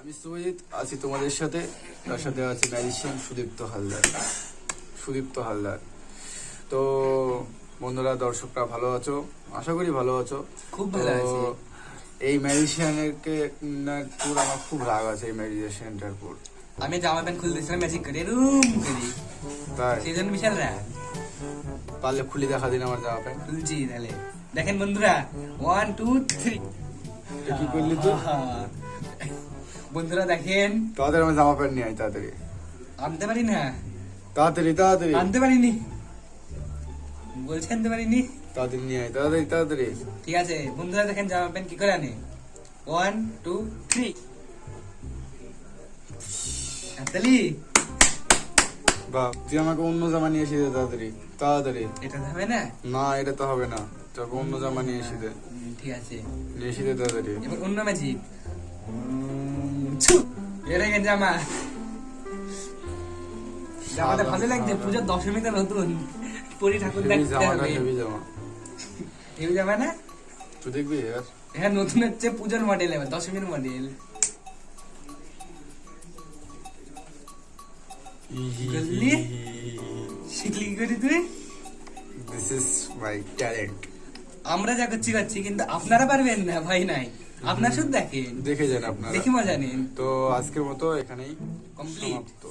আমি সুজিত আছি তোমাদের সাথে। তার সাথে আছে ম্যাজিশিয়ান সুদীপ্ত হালদার। সুদীপ্ত হালদার। তো বন্ধুরা দর্শকরা ভালো আছো? আশা করি ভালো আছো। খুব ভালো আছি। এই ম্যাজিশিয়ানেরকে পুর আমার খুব রাগ আছে এই ম্যাজিশিয়ানটার পুর। আমি জামা প্যান্ট খুলতেছিলাম ম্যাজিক করে রুম করি। তাই? সেই জন্য বিশাল রাগ। পারলে খুলি দেখা দিন আমার জামা প্যান্ট। খুলছি তাহলে। দেখেন বন্ধুরা ওয়ান টু থ্রি কি করলি তুই? বন্ধুরা দেখেন। তাড়াতাড়ি আমার জামা প্যান্ট নিয়ে আয় তাড়াতাড়ি। আনতে পারি না? তাড়াতাড়ি তাড়াতাড়ি। আনতে পারিনি। বলছে আনতে পারিনি। তাড়াতাড়ি নিয়ে আয় তাড়াতাড়ি তাড়াতাড়ি। ঠিক আছে বন্ধুরা দেখেন জামা প্যান্ট কি করে আনে? ওয়ান টু থ্রি হাততালি বা তুই আমাকে অন্য জামা নিয়ে এসে দে তাড়াতাড়ি তাড়াতাড়ি। এটা হবে না? না এটা তো হবে না। তোকে অন্য জামা নিয়ে এসে দে। ঠিক আছে। নিয়ে এসে দে তাড়াতাড়ি। এবার অন্য ম্যাজিক এর আগে জামা জামাটা ভালো লাগছে পুজোর দশমীতে নতুন পরি ঠাকুর দেখতে হবে। হেভি জামা। না? তুই দেখবি হ্যাঁ নতুন হচ্ছে পুজোর মডেল এবার দশমীর মডেল? শিখলি করি তুই? দিস ইজ মাই ট্যালেন্ট আমরা যা করছি করছি কিন্তু আপনারা পারবেন না ভাই নাই। আপনার শুধু দেখেন। দেখে যান আপনারা। দেখি মজা নিন। তো আজকের মতো এখানেই কমপ্লিট সমাপ্ত।